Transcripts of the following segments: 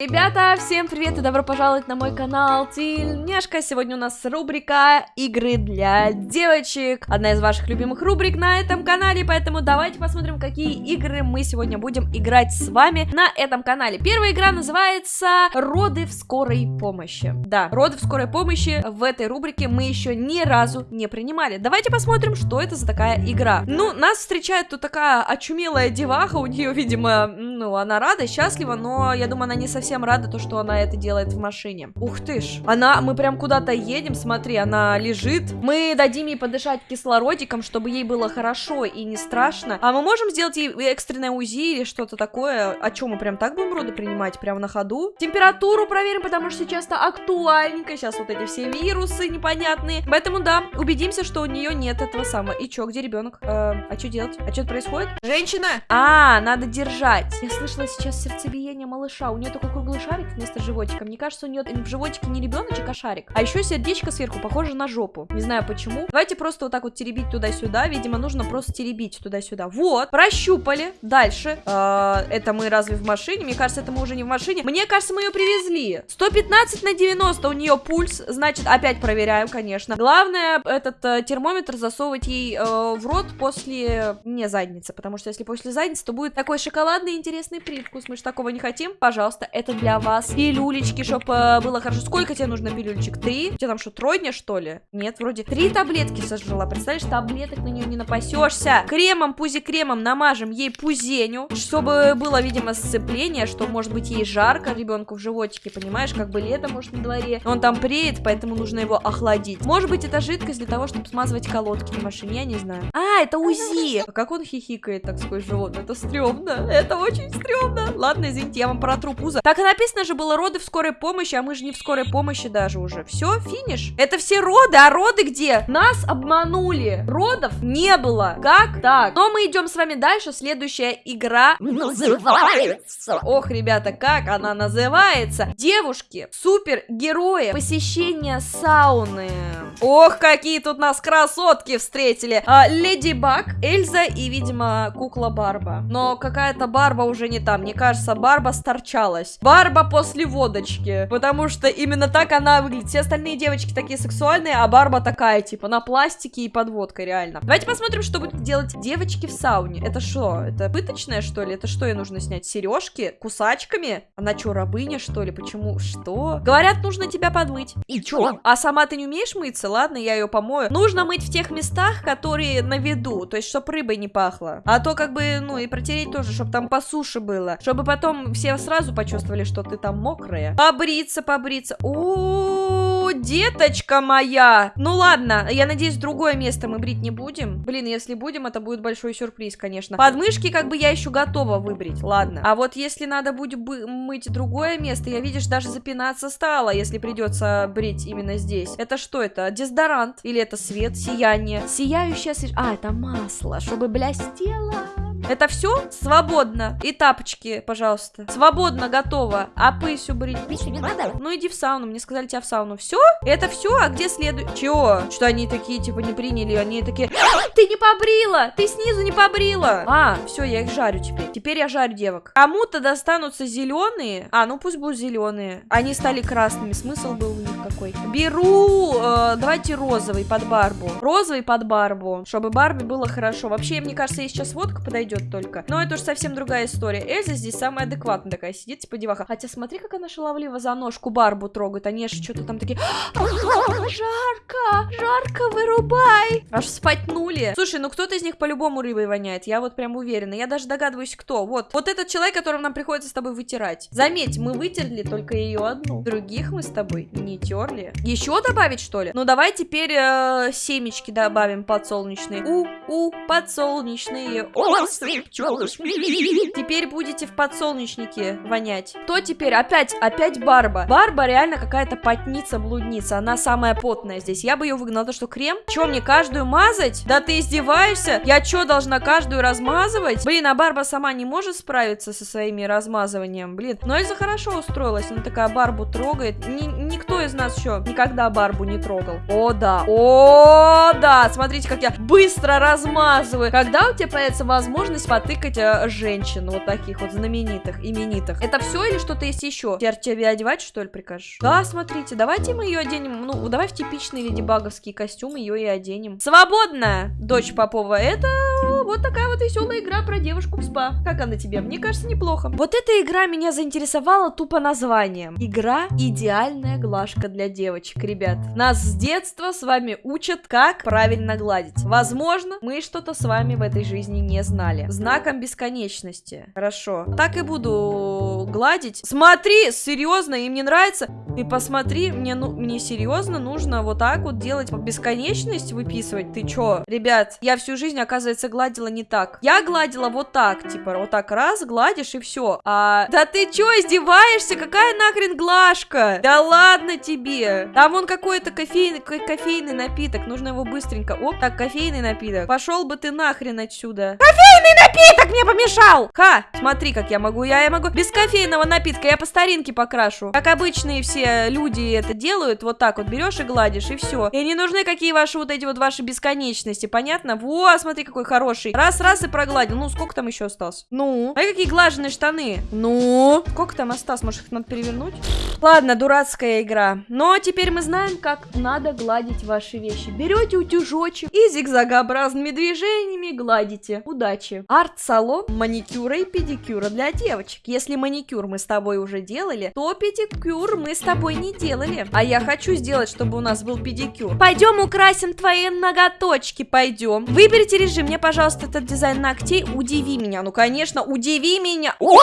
Ребята, всем привет и добро пожаловать на мой канал Тильняшка. Сегодня у нас рубрика игры для девочек. Одна из ваших любимых рубрик на этом канале, поэтому давайте посмотрим, какие игры мы сегодня будем играть с вами на этом канале. Первая игра называется Роды в скорой помощи. Да, Роды в скорой помощи в этой рубрике мы еще ни разу не принимали. Давайте посмотрим, что это за такая игра. Ну, нас встречает тут такая очумелая деваха, у нее, видимо, ну, она рада, счастлива, но я думаю, она не совсем совсем рада, то, что она это делает в машине. Ух ты ж. Она, мы прям куда-то едем, смотри, она лежит. Мы дадим ей подышать кислородиком, чтобы ей было хорошо и не страшно. А мы можем сделать ей экстренное УЗИ или что-то такое? А что, мы прям так будем роды принимать? Прямо на ходу? Температуру проверим, потому что сейчас-то актуальненько. Сейчас вот эти все вирусы непонятные. Поэтому, да, убедимся, что у нее нет этого самого. И чё, где ребенок? Э, а что делать? А что происходит? Женщина! А, надо держать. Я слышала сейчас сердцебиение малыша. У нее такой круглый шарик вместо животика. Мне кажется, у нее в животике не ребеночек, а шарик. А еще сердечко сверху похоже на жопу. Не знаю почему. Давайте просто вот так вот теребить туда-сюда. Видимо, нужно просто теребить туда-сюда. Вот, прощупали. Дальше. Э, это мы разве в машине? Мне кажется, это мы уже не в машине. Мне кажется, мы ее привезли. 115 на 90 у нее пульс. Значит, опять проверяем, конечно. Главное, этот э, термометр засовывать ей э, в рот после не задницы. Потому что если после задницы, то будет такой шоколадный интересный привкус. Мы же такого не хотим. Пожалуйста, это это для вас. Пилюлечки, чтобы э, было хорошо. Сколько тебе нужно пилюлечек? Три? У тебя там что, тройня, что ли? Нет, вроде три таблетки сожрала. Представляешь, таблеток на нее не напасешься. Кремом, пузи-кремом намажем ей пузеню, чтобы было, видимо, сцепление, что, может быть, ей жарко ребенку в животике, понимаешь? Как бы лето, может, на дворе. Он там преет, поэтому нужно его охладить. Может быть, это жидкость для того, чтобы смазывать колодки на машине, я не знаю. А, это УЗИ! А как он хихикает, так сквозь животное? Это стрёмно. Это очень стрёмно. Ладно, извините, я вам протру пузо. Так, так написано же было роды в скорой помощи, а мы же не в скорой помощи даже уже. Все, финиш. Это все роды, а роды где? Нас обманули. Родов не было. Как так? Но мы идем с вами дальше. Следующая игра называется. Ох, ребята, как она называется? Девушки, супергерои, посещение сауны. Ох, какие тут нас красотки встретили. А, Леди Баг, Эльза и, видимо, кукла Барба. Но какая-то Барба уже не там. Мне кажется, Барба сторчалась. Барба после водочки. Потому что именно так она выглядит. Все остальные девочки такие сексуальные, а Барба такая, типа, на пластике и под водкой, реально. Давайте посмотрим, что будут делать девочки в сауне. Это что? Это пыточное, что ли? Это что ей нужно снять? Сережки? Кусачками? Она что, рабыня, что ли? Почему? Что? Говорят, нужно тебя подмыть. И чё? А сама ты не умеешь мыться? Ладно, я ее помою. Нужно мыть в тех местах, которые на виду. То есть, чтобы рыбой не пахло. А то, как бы, ну, и протереть тоже, чтобы там по суше было. Чтобы потом все сразу почувствовали, сказали, что ты там мокрая. Побриться, побриться. О, деточка моя. Ну ладно, я надеюсь, другое место мы брить не будем. Блин, если будем, это будет большой сюрприз, конечно. Подмышки как бы я еще готова выбрить, ладно. А вот если надо будет мыть другое место, я, видишь, даже запинаться стала, если придется брить именно здесь. Это что это? Дезодорант? Или это свет, сияние? Сияющее свеж... А, это масло, чтобы блестело. Это все? Свободно. И тапочки, пожалуйста. Свободно, готово. А пысю брить? Ну иди в сауну, мне сказали тебя в сауну. Все? Это все? А где следует? Чего? Что они такие, типа, не приняли? Они такие, ты не побрила! Ты снизу не побрила! А, все, я их жарю теперь. Теперь я жарю девок. Кому-то достанутся зеленые. А, ну пусть будут зеленые. Они стали красными. Смысл был у них какой? Беру, э, давайте розовый под Барбу. Розовый под Барбу, чтобы Барби было хорошо. Вообще, мне кажется, ей сейчас водка подойдет идет только. Но это уж совсем другая история. Эльза здесь самая адекватная такая сидит, типа деваха. Хотя смотри, как она шаловливо за ножку Барбу трогает. Они аж что-то там такие... Жарко! Жарко, вырубай! Аж спатнули. Слушай, ну кто-то из них по-любому рыбой воняет. Я вот прям уверена. Я даже догадываюсь, кто. Вот. Вот этот человек, которого нам приходится с тобой вытирать. Заметь, мы вытерли только ее одну. Других мы с тобой не терли. Еще добавить, что ли? Ну, давай теперь э, семечки добавим подсолнечные. У-у, подсолнечные. О, Теперь будете в подсолнечнике вонять. Кто теперь? Опять, опять Барба. Барба реально какая-то потница-блудница. Она самая потная здесь. Я бы ее выгнала. То, что крем? Че, мне каждую мазать? Да ты издеваешься? Я что, должна каждую размазывать? Блин, а Барба сама не может справиться со своими размазыванием. Блин, но Эльза хорошо устроилась. Она такая Барбу трогает. Ни никто из нас еще никогда Барбу не трогал. О, да. О, да. Смотрите, как я быстро размазываю. Когда у тебя появится возможность способность потыкать э, женщин, вот таких вот знаменитых, именитых. Это все или что-то есть еще? Теперь тебе одевать, что ли, прикажешь? Да, смотрите, давайте мы ее оденем, ну, давай в типичный леди баговский костюм ее и оденем. Свободно, дочь Попова, это вот такая вот веселая игра про девушку в спа. Как она тебе? Мне кажется, неплохо. Вот эта игра меня заинтересовала тупо названием. Игра «Идеальная глажка для девочек», ребят. Нас с детства с вами учат, как правильно гладить. Возможно, мы что-то с вами в этой жизни не знали. Знаком бесконечности. Хорошо. Так и буду гладить. Смотри, серьезно, им не нравится? Ты посмотри, мне, ну, мне серьезно нужно вот так вот делать бесконечность выписывать. Ты чё? Ребят, я всю жизнь, оказывается, гладила не так. Я гладила вот так, типа, вот так раз, гладишь и все. А... Да ты чё, издеваешься? Какая нахрен глажка? Да ладно тебе. Там вон какой-то кофейный, кофейный напиток, нужно его быстренько. Оп, так, кофейный напиток. Пошел бы ты нахрен отсюда. Кофейный напиток мне помешал! Ха, смотри, как я могу. Я, я могу без кофейного напитка, я по старинке покрашу. Как обычные все люди это делают, вот так вот берешь и гладишь, и все. И не нужны какие ваши вот эти вот ваши бесконечности, понятно? Во, смотри, какой хороший. Раз, раз и прогладил. Ну, сколько там еще осталось? Ну, а какие глаженные штаны? Ну, сколько там осталось? Может, их надо перевернуть? Ладно, дурацкая игра. Но теперь мы знаем, как надо гладить ваши вещи. Берете утюжочек и зигзагообразными движениями гладите. Удачи. Арт-салон маникюра и педикюра для девочек. Если маникюр мы с тобой уже делали, то педикюр мы с тобой не делали. А я хочу сделать, чтобы у нас был педикюр. Пойдем украсим твои ноготочки, пойдем. Выберите режим, мне, пожалуйста, этот дизайн ногтей. Удиви меня. Ну, конечно, удиви меня. Ой,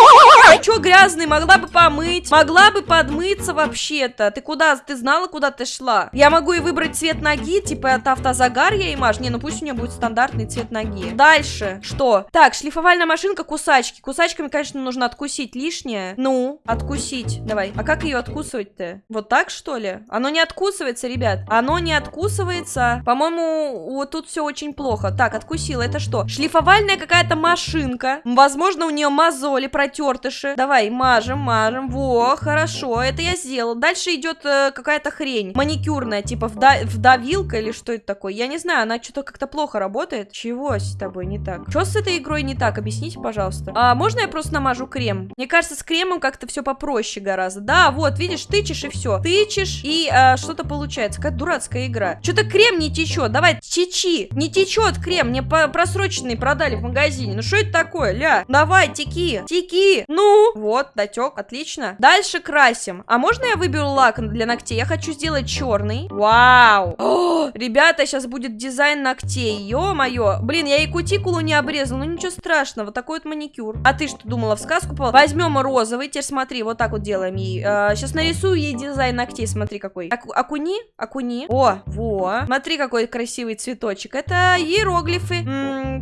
что грязный, могла бы помыть. Могла бы подмыться вообще-то. Ты куда? Ты знала, куда ты шла? Я могу и выбрать цвет ноги, типа от автозагар я и маш. Не, ну пусть у меня будет стандартный цвет ноги. Дальше. Что? Так, шлифовальная машинка, кусачки. Кусачками, конечно, нужно откусить лишнее. Ну, откусить. Давай. А как ее откусывать-то? Вот так, что ли? Оно не откусывается, ребят. Оно не откусывается. По-моему, вот тут все очень плохо. Так, откусила. Это что? Шлифовальная какая-то машинка. Возможно, у нее мозоли, протертыши. Давай, мажем, мажем. Во, хорошо. Это я сделала. Дальше идет э, какая-то хрень. Маникюрная, типа вда вдавилка или что это такое. Я не знаю, она что-то как-то плохо работает. Чего с тобой не так? Что с этой игрой не так? Объясните, пожалуйста. А можно я просто намажу крем? Мне кажется, с кремом как-то все попроще гораздо. Да, вот, видишь, тычешь и все. Тычешь, и а, что-то получается. Какая дурацкая игра. Что-то крем не течет. Давай, течи. Не течет крем. Мне просроченный продали в магазине. Ну что это такое, ля? Давай, теки. Теки. Ну. Вот, дотек. Отлично. Дальше красим. А можно я выберу лак для ногтей? Я хочу сделать черный. Вау. О, ребята, сейчас будет дизайн ногтей. Ё-моё. Блин, я и кутикулу не обрезала. Ничего страшного. Такой вот маникюр. А ты что думала, в сказку попала? Возьмем розовый. Теперь смотри, вот так вот делаем ей. Сейчас нарисую ей дизайн ногтей. Смотри, какой. Аку окуни, окуни. О, во. Смотри, какой красивый цветочек. Это иероглифы.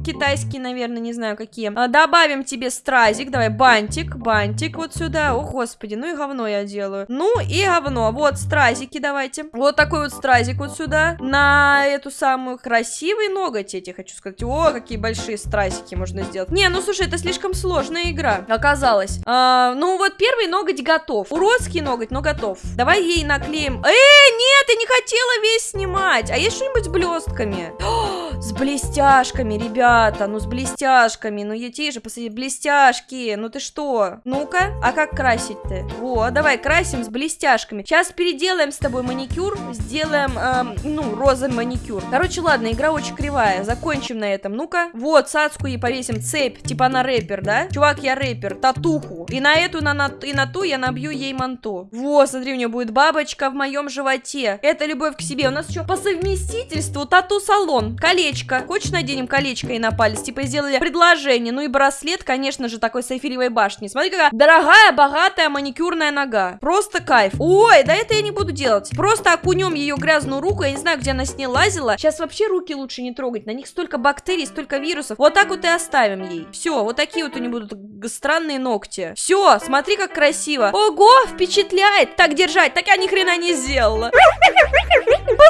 Китайские, наверное, не знаю какие. А, добавим тебе стразик. Давай, бантик, бантик вот сюда. О, господи, ну и говно я делаю. Ну и говно. Вот, стразики давайте. Вот такой вот стразик вот сюда. На эту самую красивый ноготь эти, хочу сказать. О, какие большие стразики можно сделать. Не, ну слушай, это слишком сложная игра. Оказалось. А, ну вот первый ноготь готов. Уродский ноготь, но готов. Давай ей наклеим. Э, нет, я не хотела весь снимать. А есть что-нибудь с блестками? О, с блестяшками, ребята. Ну с блестяшками. Ну ети же, посмотри, блестяшки. Ну ты что? Ну-ка, а как красить-то? Во, давай красим с блестяшками. Сейчас переделаем с тобой маникюр. Сделаем, эм, ну, розовый маникюр. Короче, ладно, игра очень кривая. Закончим на этом. Ну-ка. Вот, Сацку ей повесим цепь. Типа она рэпер, да? Чувак, я рэпер. Татуху. И на эту, на, на, и на ту я набью ей манту. Во, смотри, у нее будет бабочка в моем животе. Это любовь к себе. У нас еще по совместительству тату-салон. Колечко. Хочешь, наденем колечко ей на палец? Типа сделали предложение. Ну и браслет, конечно же, такой с эфиревой башни. Смотри, какая дорогая, богатая маникюрная нога. Просто кайф. Ой, да это я не буду делать. Просто окунем ее грязную руку. Я не знаю, где она с ней лазила. Сейчас вообще руки лучше не трогать. На них столько бактерий, столько вирусов. Вот так вот и оставим ей. Все, вот такие вот у нее будут странные ногти. Все, смотри, как красиво. Ого, впечатляет. Так держать. Так я ни хрена не сделала.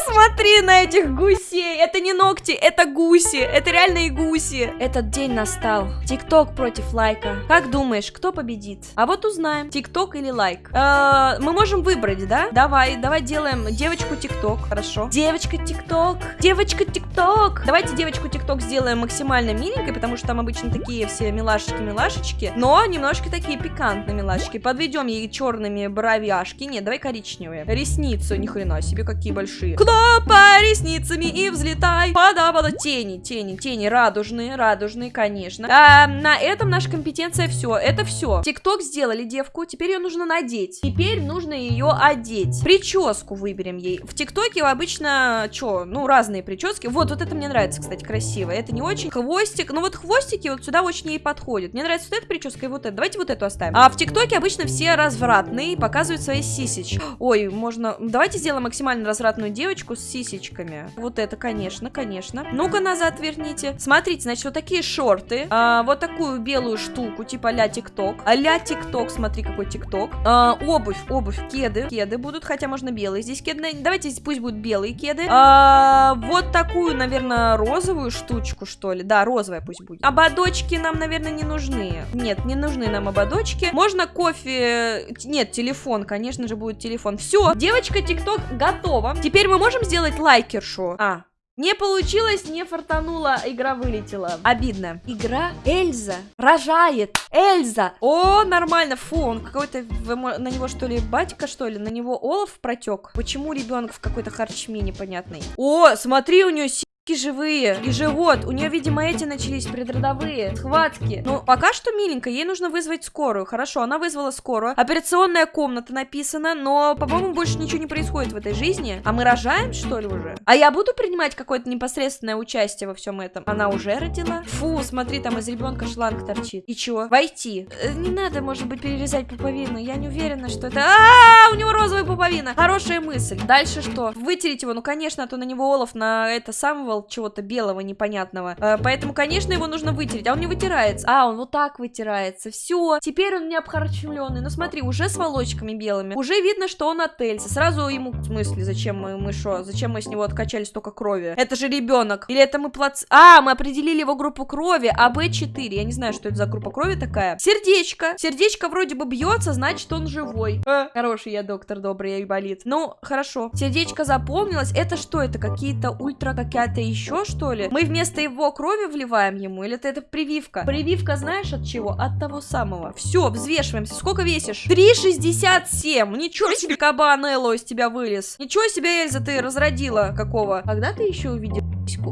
Посмотри на этих гусей. Это не ногти, это гуси. Это реальные гуси. Этот день настал. Тикток против лайка. Как думаешь, кто победит? А вот узнаем. Тикток или лайк. Э, мы можем выбрать, да? Давай, давай делаем девочку тикток. Хорошо. Девочка тикток. Девочка тикток. Давайте девочку тикток сделаем максимально миленькой, потому что там обычно такие все милашечки-милашечки. Но немножко такие пикантные милашечки. Подведем ей черными бровяшки. Нет, давай коричневые. Ресницы, ни хрена себе, какие большие. Хлопай ресницами и взлетай. Пода-пода. Тени, тени, тени. Радужные, радужные, конечно. А, на этом наша компетенция все. Это все. Тикток сделали девку. Теперь ее нужно надеть. Теперь нужно ее одеть. Прическу выберем ей. В ТикТоке обычно, что, ну, разные прически. Вот, вот это мне нравится, кстати, красиво. Это не очень. Хвостик. Ну, вот хвостики вот сюда очень ей подходят. Мне нравится вот эта прическа и вот эта. Давайте вот эту оставим. А в ТикТоке обычно все развратные, показывают свои сисечки. Ой, можно... Давайте сделаем максимально развратную девочку с сисечками. Вот это, конечно, конечно. Ну-ка назад верните. Смотрите, значит, вот такие шорты. А, вот такую белую штуку, типа ля ТикТок. А ля ТикТок, смотри, какой ТикТок. А, обувь, обувь, кеды. Кеды будут, хотя можно белые здесь кеды. Давайте пусть будут белые кеды. А, вот такую, наверное, розовую штучку, что ли. Да, розовая пусть будет. Ободочки нам, наверное, не нужны. Нет, не нужны нам ободочки. Можно кофе... Нет, телефон, конечно же, будет телефон. Все, девочка ТикТок готова. Теперь мы можем сделать лайкершу. А, не получилось, не фартануло, игра вылетела. Обидно. Игра Эльза рожает. Эльза. О, нормально. Фу, он какой-то... На него что ли батька, что ли? На него Олаф протек? Почему ребенок в какой-то харчме непонятный? О, смотри, у нее живые и живот. У нее, видимо, эти начались предродовые схватки. Ну, пока что миленько, ей нужно вызвать скорую. Хорошо, она вызвала скорую. Операционная комната написана, но, по-моему, больше ничего не происходит в этой жизни. А мы рожаем, что ли, уже? А я буду принимать какое-то непосредственное участие во всем этом? Она уже родила? Фу, смотри, там из ребенка шланг торчит. И чего? Войти. Э, не надо, может быть, перерезать пуповину. Я не уверена, что это... А, у него розовая пуповина. Хорошая мысль. Дальше что? Вытереть его? Ну, конечно, а то на него Олаф на это самого вымазывал чего-то белого непонятного. Э, поэтому, конечно, его нужно вытереть. А он не вытирается. А, он вот так вытирается. Все. Теперь он не обхарчевленный. Ну смотри, уже с волочками белыми. Уже видно, что он от. Сразу ему, в смысле, зачем мы, мы шо? Зачем мы с него откачали столько крови? Это же ребенок. Или это мы плац... А, мы определили его группу крови, а Б4. Я не знаю, что это за группа крови такая. Сердечко. Сердечко вроде бы бьется, значит он живой. Э, хороший я доктор, добрый и болит. Ну, хорошо. Сердечко запомнилось. Это что? Это какие-то ультра какая-то еще, что ли? Мы вместо его крови вливаем ему? Или это, это прививка? Прививка знаешь от чего? От того самого. Все, взвешиваемся. Сколько весишь? 3,67. Ничего себе, кабан Элло из тебя вылез. Ничего себе, Эльза, ты разродила какого. Когда ты еще увидел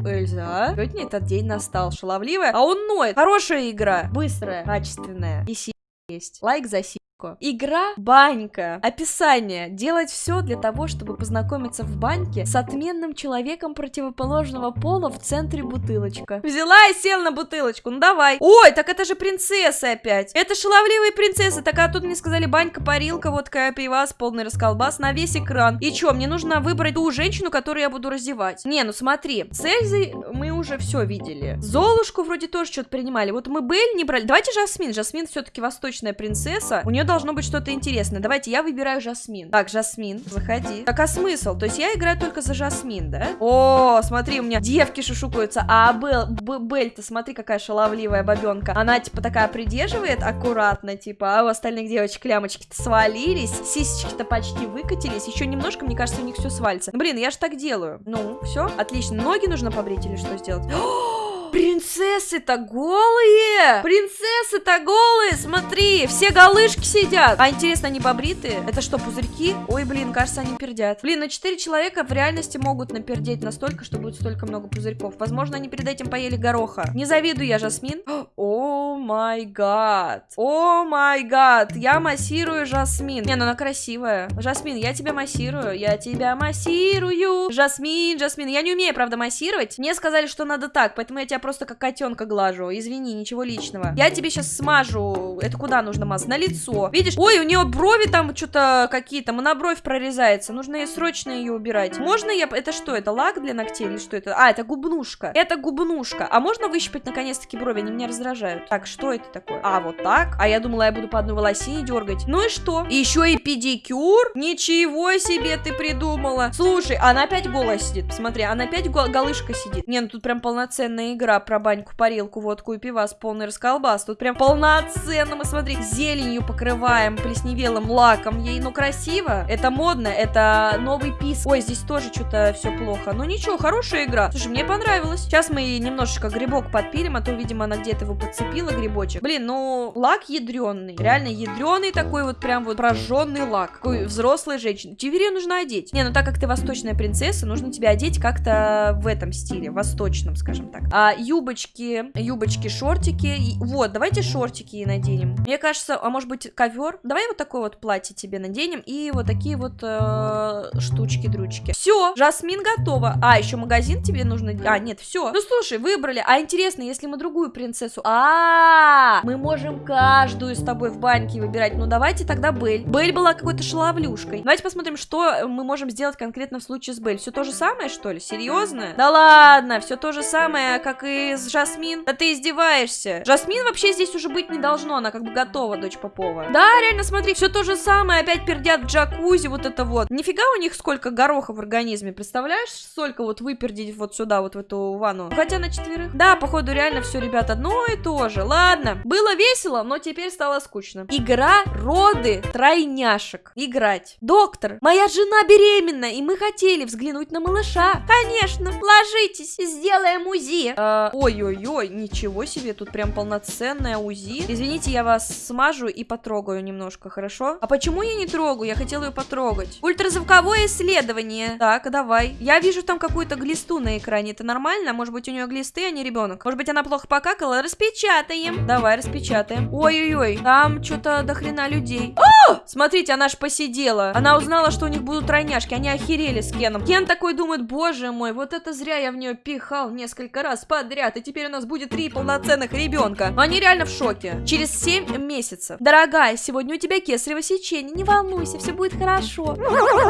Эльза, а? Сегодня этот день настал. Шаловливая. А он ноет. Хорошая игра. Быстрая, качественная. И есть. Лайк за си легко. Игра банька. Описание. Делать все для того, чтобы познакомиться в баньке с отменным человеком противоположного пола в центре бутылочка. Взяла и сел на бутылочку. Ну давай. Ой, так это же принцессы опять. Это шаловливые принцессы. Так а тут мне сказали банька, парилка, водка, пивас, полный расколбас на весь экран. И чё, мне нужно выбрать ту женщину, которую я буду раздевать. Не, ну смотри. С Эльзой мы уже все видели. Золушку вроде тоже что-то принимали. Вот мы Бель не брали. Давайте Жасмин. Жасмин все-таки восточная принцесса. У нее должно быть что-то интересное. Давайте, я выбираю Жасмин. Так, Жасмин, заходи. Так, а смысл? То есть я играю только за Жасмин, да? О, смотри, у меня девки шушукаются. А Бель, Бель-то, смотри, какая шаловливая бабенка. Она, типа, такая придерживает аккуратно, типа, а у остальных девочек лямочки-то свалились, сисечки-то почти выкатились. Еще немножко, мне кажется, у них все свалится. блин, я же так делаю. Ну, все, отлично. Ноги нужно побрить или что сделать? Принцессы-то голые! Принцессы-то голые! Смотри, все голышки сидят. А интересно, они побритые? Это что, пузырьки? Ой, блин, кажется, они пердят. Блин, ну 4 человека в реальности могут напердеть настолько, что будет столько много пузырьков. Возможно, они перед этим поели гороха. Не завидую я, Жасмин. О май гад. О май гад. Я массирую Жасмин. Не, ну она красивая. Жасмин, я тебя массирую. Я тебя массирую. Жасмин, Жасмин. Я не умею, правда, массировать. Мне сказали, что надо так, поэтому я тебя просто как котенка глажу. Извини, ничего личного. Я тебе сейчас смажу. Это куда нужно мазать? На лицо. Видишь? Ой, у нее брови там что-то какие-то. Монобровь прорезается. Нужно ей срочно ее убирать. Можно я... Это что? Это лак для ногтей или что это? А, это губнушка. Это губнушка. А можно выщипать наконец-таки брови? Они меня раздражают. Так, что это такое? А, вот так? А я думала, я буду по одной волосине дергать. Ну и что? Еще и педикюр? Ничего себе ты придумала. Слушай, она опять голая сидит. Посмотри, она опять гол голышка сидит. Не, ну тут прям полноценная игра про баньку, парилку, водку и пивас, полный расколбас. Тут прям полноценно, мы смотри, зеленью покрываем, плесневелым лаком. Ей, ну, красиво. Это модно, это новый пис. Ой, здесь тоже что-то все плохо. Ну ничего, хорошая игра. Слушай, мне понравилось. Сейчас мы немножечко грибок подпилим, а то, видимо, она где-то его подцепила, грибочек. Блин, ну, лак ядреный. Реально ядреный такой вот прям вот прожженный лак. Какой взрослой женщины. Тебе нужно одеть. Не, ну так как ты восточная принцесса, нужно тебя одеть как-то в этом стиле, восточном, скажем так. А юбочки, юбочки, шортики. И, вот, давайте шортики ей наденем. Мне кажется, а может быть ковер? Давай вот такое вот платье тебе наденем и вот такие вот э, штучки-дрючки. Все, Жасмин готова. А, еще магазин тебе нужно... А, нет, все. Ну, слушай, выбрали. А интересно, если мы другую принцессу... А, -а, -а мы можем каждую с тобой в баньке выбирать. Ну, давайте тогда Бель. Бель была какой-то шаловлюшкой. Давайте посмотрим, что мы можем сделать конкретно в случае с Бель. Все то же самое, что ли? Серьезно? Да ладно, все то же самое, как и с Жасмин. Да ты издеваешься. Жасмин вообще здесь уже быть не должно, она как бы готова, дочь Попова. Да, реально, смотри, все то же самое, опять пердят в джакузи, вот это вот. Нифига у них сколько гороха в организме, представляешь, сколько вот выпердить вот сюда, вот в эту ванну. Хотя на четверых. Да, походу реально все, ребят, одно и то же. Ладно, было весело, но теперь стало скучно. Игра роды тройняшек. Играть. Доктор, моя жена беременна, и мы хотели взглянуть на малыша. Конечно, ложитесь, сделаем УЗИ. Э, ой-ой-ой, ничего себе, тут прям полноценная УЗИ. Извините, я вас смажу и потрогаю немножко, хорошо? А почему я не трогаю? Я хотела ее потрогать. Ультразвуковое исследование. Так, давай. Я вижу там какую-то глисту на экране. Это нормально? Может быть, у нее глисты, а не ребенок? Может быть, она плохо покакала? Распечатаем. Давай, распечатаем. Ой-ой-ой, там что-то до хрена людей. Смотрите, она ж посидела. Она узнала, что у них будут тройняшки. Они охерели с Кеном. Кен такой думает, боже мой, вот это зря я в нее пихал несколько раз подряд. И теперь у нас будет три полноценных ребенка. Они реально в шоке. Через 7 месяцев. Дорогая, сегодня у тебя кесарево сечение. Не волнуйся, все будет хорошо.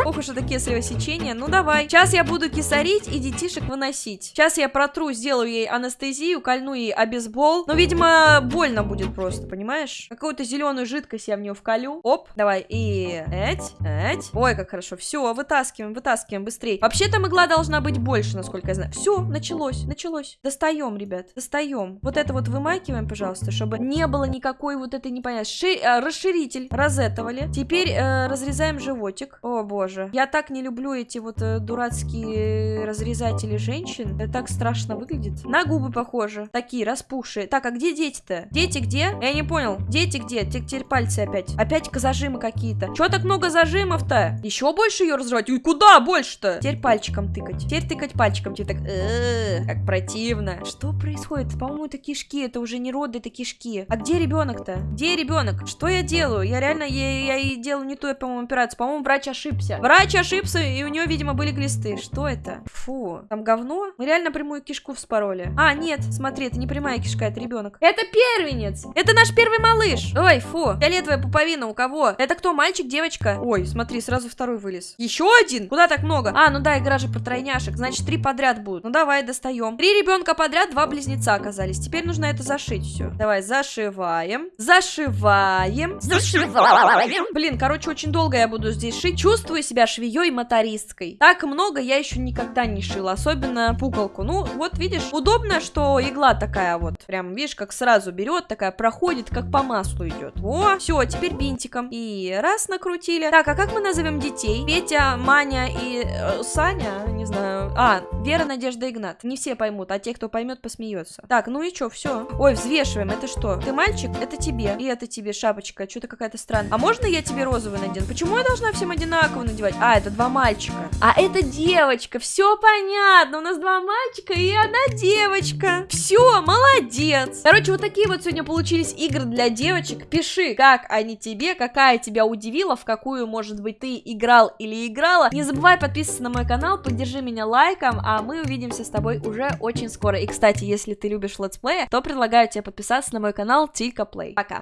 Ох уж это кесарево сечение. Ну давай. Сейчас я буду кисарить и детишек выносить. Сейчас я протру, сделаю ей анестезию, кольну ей обезбол. Но, видимо, больно будет просто, понимаешь? Какую-то зеленую жидкость я в нее вколю. Оп, давай. И эть, эть. Ой, как хорошо. Все, вытаскиваем, вытаскиваем быстрее. Вообще-то игла должна быть больше, насколько я знаю. Все, началось, началось. Достаем, ребят, достаем. Вот это вот вымакиваем, пожалуйста, чтобы не было никакой вот этой непонятной. Ши... Э, расширитель розетовали. Теперь э, разрезаем животик. О, боже. Я так не люблю эти вот э, дурацкие разрезатели женщин. Это так страшно выглядит. На губы похоже. Такие, распухшие. Так, а где дети-то? Дети где? Я не понял. Дети где? Теперь пальцы опять. Опять зажимы какие-то. Чего так много зажимов-то? Еще больше ее разрывать? Ой, куда больше-то? Теперь пальчиком тыкать. Теперь тыкать пальчиком. Теперь так... Э, как противно. Что происходит? По-моему, это кишки. Это уже не роды, это кишки. А где ребенок-то? Где ребенок? Что я делаю? Я реально, я, я и делаю не ту, по-моему, операцию. По-моему, врач ошибся. Врач ошибся, и у нее, видимо, были глисты. Что это? Фу. Там говно? Мы реально прямую кишку вспороли. А, нет, смотри, это не прямая кишка, это ребенок. Это первенец! Это наш первый малыш! Ой, фу. Фиолетовая пуповина у кого? Это кто, мальчик, девочка? Ой, смотри, сразу второй вылез. Еще один? Куда так много? А, ну да, игра же про тройняшек. Значит, три подряд будут. Ну давай, достаем. Три ребенка подряд, два близнеца оказались. Теперь нужно это зашить все. Давай, зашиваем. Зашиваем. Зашиваем. Блин, короче, очень долго я буду здесь шить. Чувствую себя швеей-мотористкой. Так много я еще никогда не шила. Особенно пуколку. Ну, вот видишь, удобно, что игла такая вот. Прям, видишь, как сразу берет, такая проходит, как по маслу идет. О, все, теперь бинтиком. И раз накрутили. Так, а как мы назовем детей? Петя, Маня и э, Саня? Не знаю. А, Вера, Надежда, Игнат. Не все поймут, а те, кто поймет, посмеется. Так, ну и что, все. Ой, взвешиваем. Это что? Ты мальчик? Это тебе. И это тебе шапочка. Что-то какая-то странная. А можно я тебе розовый надену? Почему я должна всем одинаково надевать? А, это два мальчика. А это девочка. Все понятно. У нас два мальчика и одна девочка. Все, молодец. Короче, вот такие вот сегодня получились игры для девочек. Пиши, как они тебе, как какая тебя удивила, в какую, может быть, ты играл или играла. Не забывай подписываться на мой канал, поддержи меня лайком, а мы увидимся с тобой уже очень скоро. И, кстати, если ты любишь летсплеи, то предлагаю тебе подписаться на мой канал Тилька Плей. Пока!